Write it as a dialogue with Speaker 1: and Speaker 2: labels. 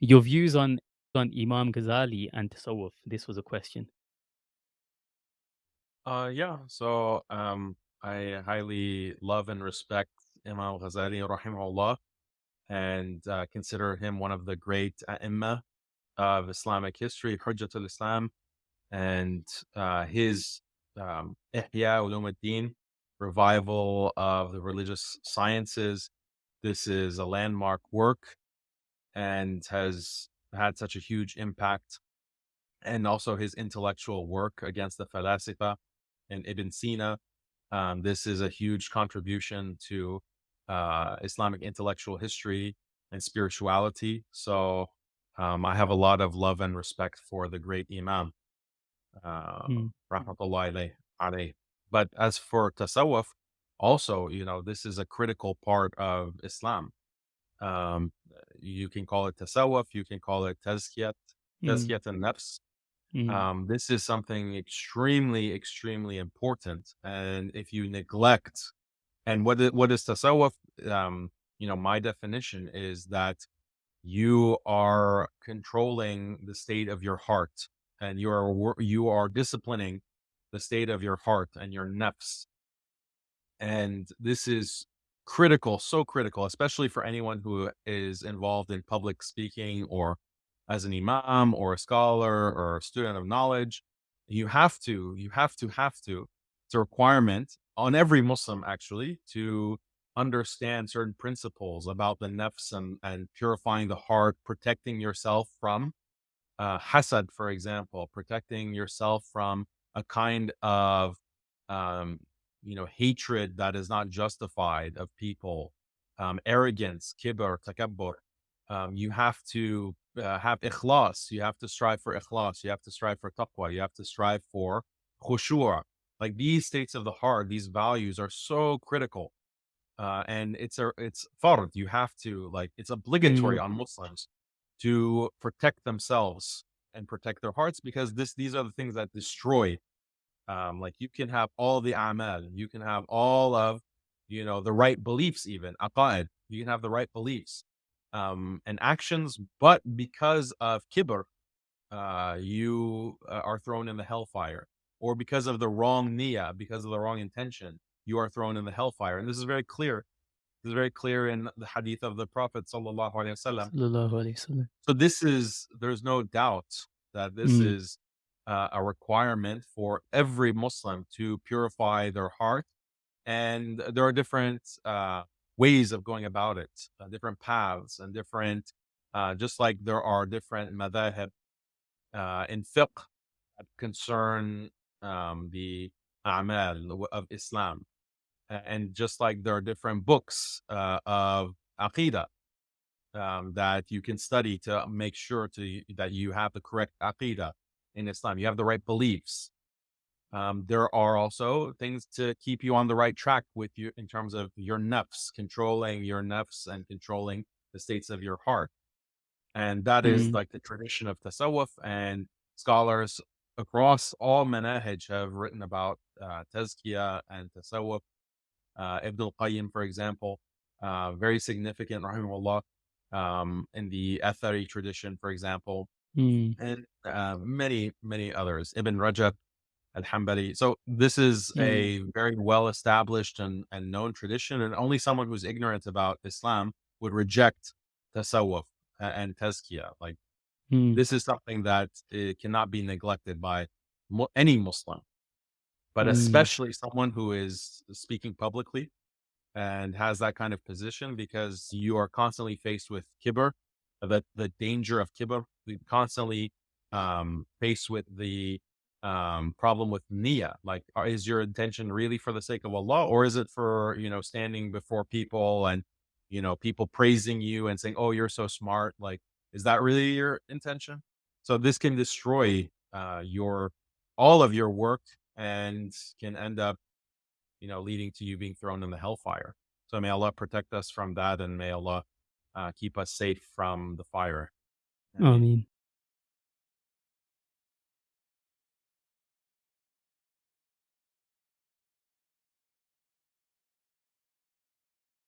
Speaker 1: Your views on on Imam Ghazali and Tasawwuf. This was a question.
Speaker 2: Uh, yeah. So, um, I highly love and respect Imam Ghazali, rahimahullah, and uh, consider him one of the great ai of Islamic history, Hujjatul Islam, and uh, his um, Ihya Ulumuddin, revival of the religious sciences. This is a landmark work and has had such a huge impact. And also his intellectual work against the Falasifa and Ibn Sina. Um, this is a huge contribution to uh, Islamic intellectual history and spirituality. So um, I have a lot of love and respect for the great Imam, uh,
Speaker 1: Mm,
Speaker 2: rahmatullahi. But as for tasawwuf, also, you know, this is a critical part of Islam. Um, you can call it tasawwuf, you can call it tazkiyat,
Speaker 1: mm,
Speaker 2: tazkiyat an-nafs.
Speaker 1: mm,
Speaker 2: Um, this is something extremely, extremely important. And if you neglect, and what is, what is tasawwuf? Um, you know, my definition is that you are controlling the state of your heart, and you are you are disciplining the state of your heart and your nafs. And this is critical, so critical, especially for anyone who is involved in public speaking or as an imam or a scholar or a student of knowledge. You have to, you have to, have to. It's a requirement on every Muslim actually to understand certain principles about the nafs and, and purifying the heart, protecting yourself from uh, hasad, for example, protecting yourself from a kind of um, you know, hatred that is not justified of people, um, arrogance, kibr, takabbur. Um, you have to uh, have ikhlas. You have to strive for ikhlas. You have to strive for taqwa. You have to strive for khushua. Like these states of the heart, these values are so critical. Uh, and it's a, it's fard. You have to like, it's obligatory
Speaker 1: mm,
Speaker 2: on Muslims to protect themselves and protect their hearts because this, these are the things that destroy um, like you can have all the amal, you can have all of, you know, the right beliefs, even aqaid, you can have the right beliefs um, and actions, but because of kibr, uh, you uh, are thrown in the hellfire, or because of the wrong niyyah, because of the wrong intention, you are thrown in the hellfire. And this is very clear. This is very clear in the hadith of the Prophet sallallahu alaihi wasallam. So this is there's no doubt that this
Speaker 1: Mm,
Speaker 2: is uh, a requirement for every Muslim to purify their heart, and there are different uh, ways of going about it, uh, different paths, and different. Uh, just like there are different madhahib uh, in fiqh that concern um, the a'mal of Islam, and just like there are different books uh, of aqidah um, that you can study to make sure to that you have the correct aqidah in Islam. You have the right beliefs. Um, there are also things to keep you on the right track with you in terms of your nafs, controlling your nafs and controlling the states of your heart. And that is
Speaker 1: mm,
Speaker 2: like the tradition of tasawwuf and scholars across all manahij have written about uh, tazkiyah and tasawwuf. Uh, Ibn al-Qayyim, for example, uh, very significant, rahimahullah, um, in the Athari tradition, for example,
Speaker 1: mm,
Speaker 2: and uh, many, many others. Ibn Rajab al-Hanbali. So this is
Speaker 1: mm,
Speaker 2: a very well established and, and known tradition, and only someone who's ignorant about Islam would reject tasawwuf and tazkiyah. Like
Speaker 1: mm,
Speaker 2: this is something that uh, cannot be neglected by any Muslim, but
Speaker 1: mm,
Speaker 2: especially someone who is speaking publicly and has that kind of position because you are constantly faced with kibr, the the danger of kibr. We constantly um, faced with the um, problem with niyyah. Like, are, is your intention really for the sake of Allah, or is it for you know standing before people and you know people praising you and saying, "Oh, you're so smart"? Like, is that really your intention? So this can destroy uh, your all of your work and can end up you know, leading to you being thrown in the hellfire. So may Allah protect us from that and may Allah uh, keep us safe from the fire.
Speaker 1: Ameen.